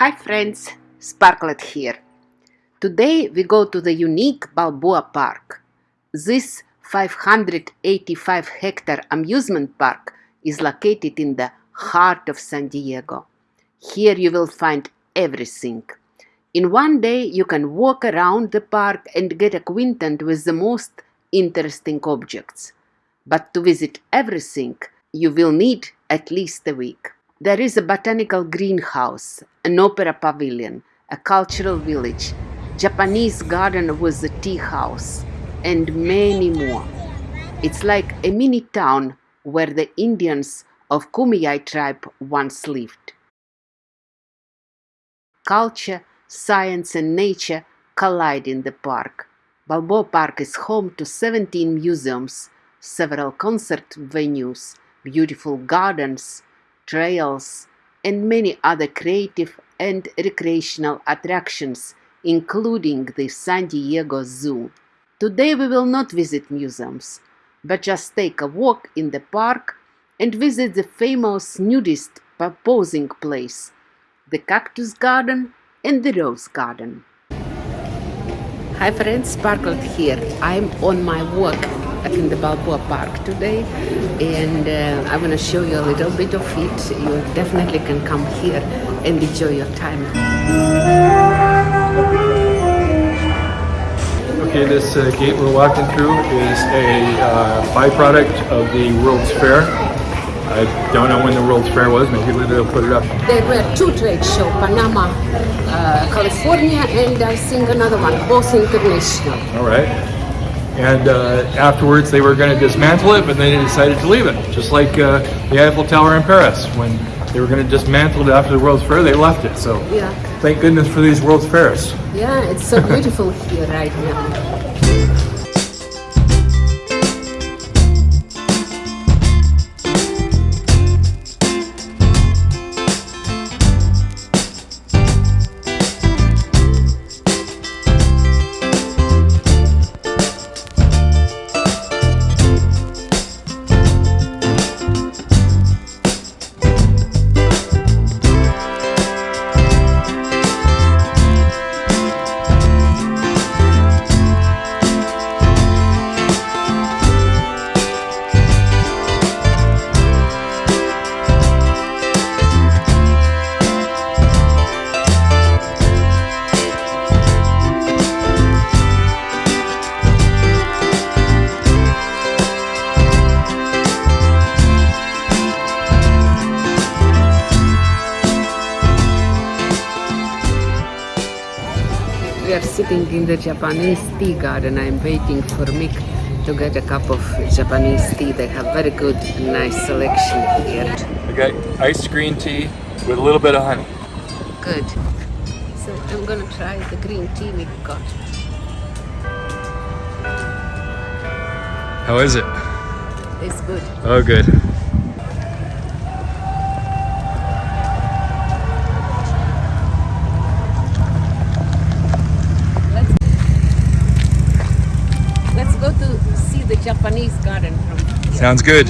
Hi friends, Sparklet here. Today we go to the unique Balboa Park. This 585 hectare amusement park is located in the heart of San Diego. Here you will find everything. In one day you can walk around the park and get acquainted with the most interesting objects. But to visit everything, you will need at least a week. There is a botanical greenhouse, an opera pavilion, a cultural village, Japanese garden with a tea house, and many more. It's like a mini town where the Indians of Kumeyaay tribe once lived. Culture, science, and nature collide in the park. Balboa Park is home to 17 museums, several concert venues, beautiful gardens, trails, and many other creative and recreational attractions, including the San Diego Zoo. Today we will not visit museums, but just take a walk in the park and visit the famous nudist posing place, the Cactus Garden and the Rose Garden. Hi friends, Sparklet here. I'm on my walk in the Balboa Park today and uh, I'm going to show you a little bit of it. You definitely can come here and enjoy your time. Okay, this uh, gate we're walking through is a uh, byproduct of the World's Fair. I don't know when the World's Fair was, maybe they'll put it up. There were two trade shows, Panama, uh, California, and I think another one, both international. All right. And uh, afterwards they were going to dismantle it, but then they decided to leave it. Just like uh, the Eiffel Tower in Paris. When they were going to dismantle it after the World's Fair, they left it. So Yeah. thank goodness for these World's Fairs. Yeah, it's so beautiful here right now. Sitting in the Japanese tea garden. I'm waiting for Mick to get a cup of Japanese tea. They have very good, nice selection here. I got iced green tea with a little bit of honey. Good. So I'm gonna try the green tea we got. How is it? It's good. Oh, good. Garden. Sounds good.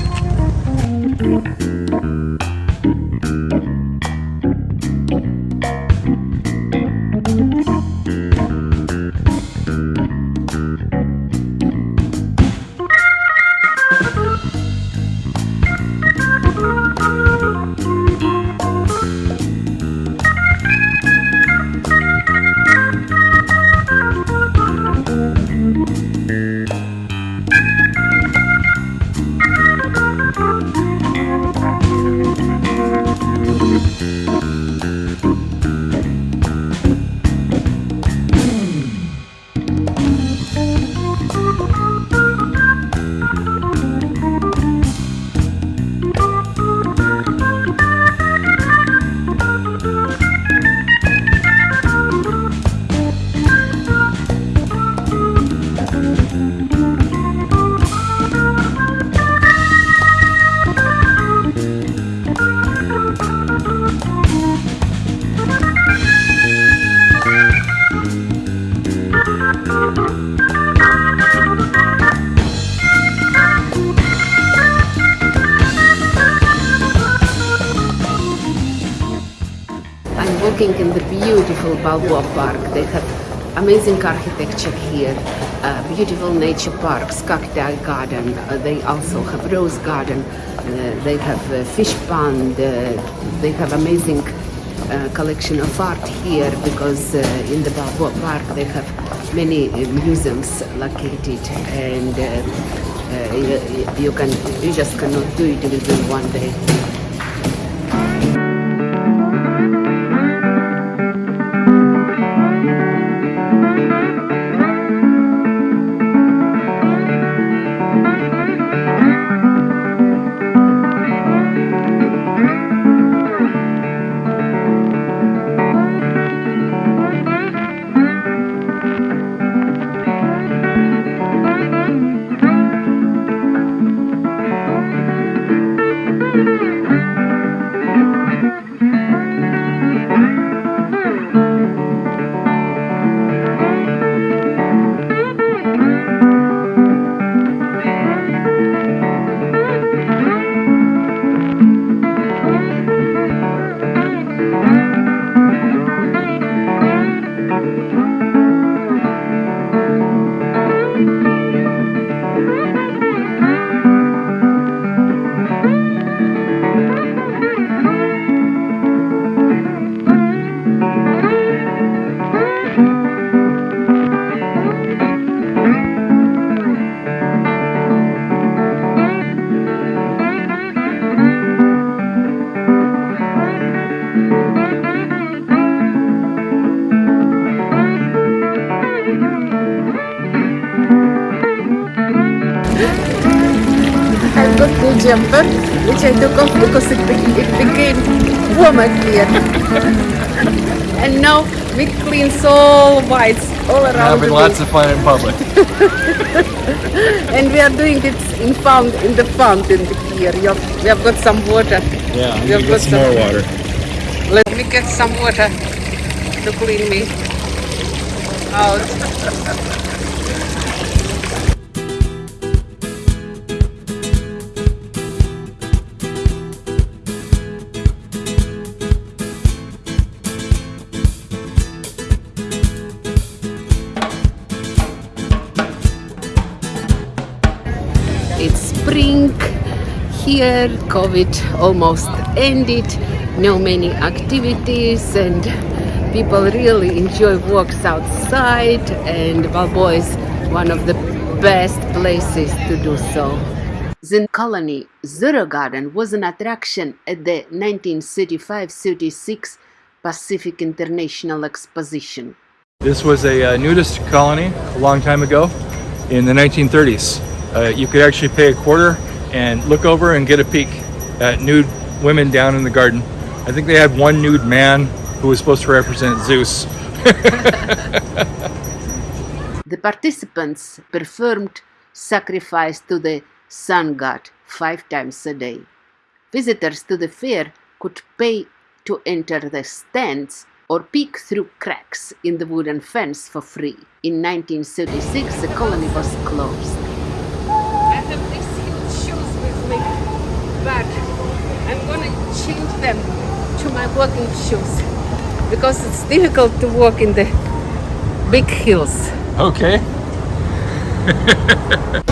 In the beautiful Balboa Park. They have amazing architecture here, uh, beautiful nature parks, cacti garden. Uh, they also have rose garden. Uh, they have a fish pond. Uh, they have amazing uh, collection of art here because uh, in the Balboa Park they have many museums located and you, you, can you just cannot do it within one day. Jumper, which I took off because it, it became warmer here. and now we clean all whites all around. Having lots of fun in public. and we are doing it in found in the fountain here. We have, we have got some water. Yeah, we have got some more water. Let me get some water to clean me out. Here covid almost ended no many activities and people really enjoy walks outside and Balboa is one of the best places to do so the colony Zoro Garden was an attraction at the 1935-36 Pacific International Exposition. This was a uh, nudist colony a long time ago in the 1930s. Uh, you could actually pay a quarter and look over and get a peek at nude women down in the garden. I think they had one nude man who was supposed to represent Zeus. the participants performed sacrifice to the sun god five times a day. Visitors to the fair could pay to enter the stands or peek through cracks in the wooden fence for free. In 1936, the colony was closed. but I'm gonna change to my walking shoes because it's difficult to walk in the big hills. Okay.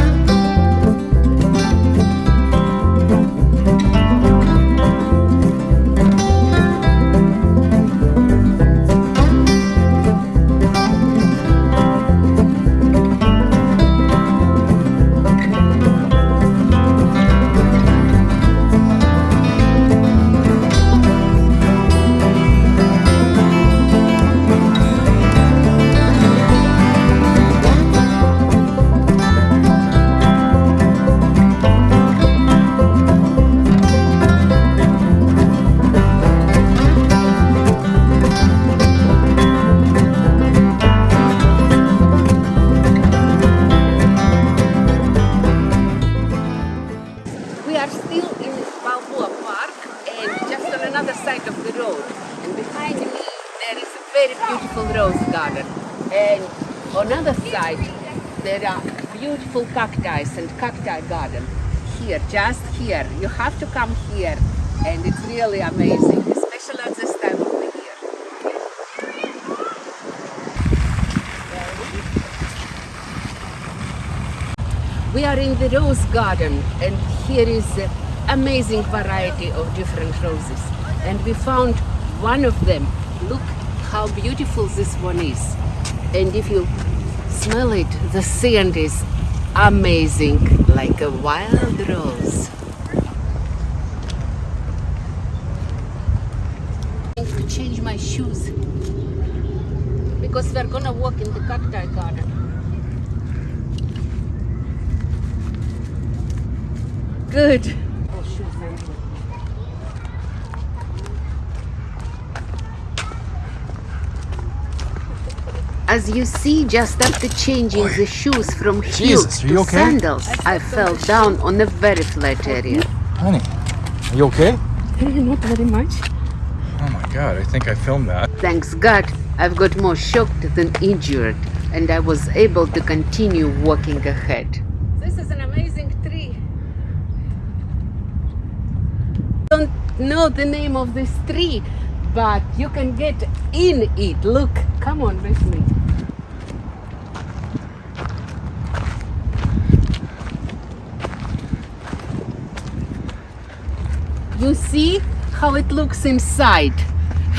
another side of the road. And behind me there is a very beautiful rose garden. And on other side there are beautiful cacti and cacti garden. Here, just here. You have to come here and it's really amazing, especially at this time of the year. We are in the rose garden and here is amazing variety of different roses. And we found one of them. Look how beautiful this one is. And if you smell it, the scent is amazing, like a wild rose. I need to change my shoes because we're gonna walk in the cacti garden. Good. As you see, just after changing the shoes from heels Jesus, are to you okay? sandals, I fell down on a very flat area. Honey, are you okay? Not very much. Oh my god, I think I filmed that. Thanks God, I've got more shocked than injured, and I was able to continue walking ahead. This is an amazing tree. Don't know the name of this tree, but you can get in it. Look, come on with me. You see how it looks inside.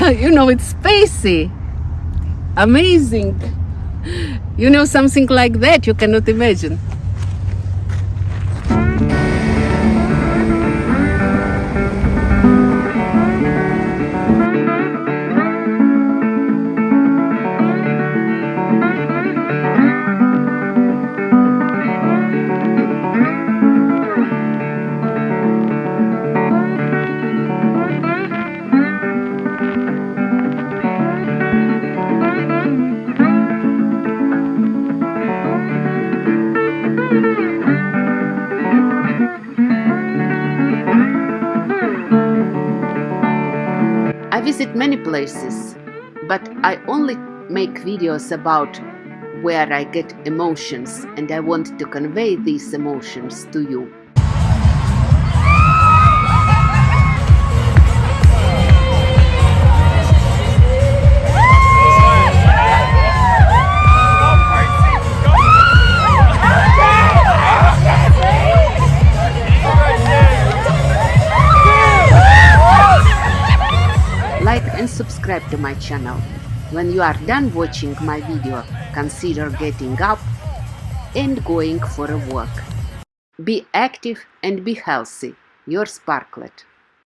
you know, it's spacey. Amazing. You know, something like that you cannot imagine. Visit many places, but I only make videos about where I get emotions and I want to convey these emotions to you. My channel. When you are done watching my video, consider getting up and going for a walk. Be active and be healthy. Your Sparklet.